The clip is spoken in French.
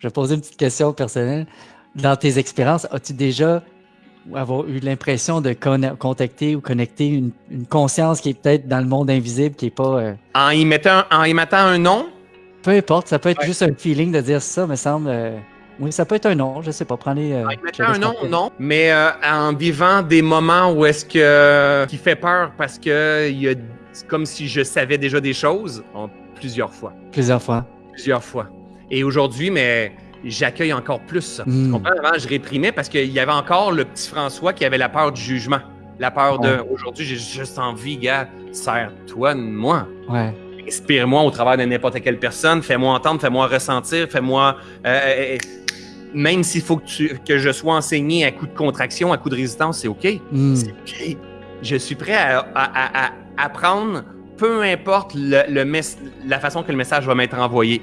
je vais poser une petite question personnelle. Dans tes expériences, as-tu déjà avoir eu l'impression de contacter ou connecter une, conscience qui est peut-être dans le monde invisible, qui n'est pas. Euh, en, y mettant, en y mettant un nom? Peu importe, ça peut être juste un feeling de dire ça, me semble. Euh, oui, ça peut être un nom, je sais pas. Prenez. Euh, en y mettant un nom, non. Mais en vivant des moments où est-ce que. qui fait peur parce que il y a. comme si je savais déjà des choses, plusieurs fois. Plusieurs fois. Plusieurs fois. Et aujourd'hui, mais j'accueille encore plus ça. Tu hmm. comprends? Avant, je réprimais parce qu'il y avait encore le petit François qui avait la peur du jugement. La peur de aujourd'hui, j'ai juste envie, gars, sers-toi de moi. Ouais. Inspire-moi au travers de n'importe quelle personne. Fais-moi entendre, fais-moi ressentir, fais-moi. Euh, euh, euh, même s'il faut que, tu, que je sois enseigné à coup de contraction, à coup de résistance, c'est OK. Hmm. C'est OK. Je suis prêt à, à, apprendre, peu importe le, le la façon que le message va m'être envoyé.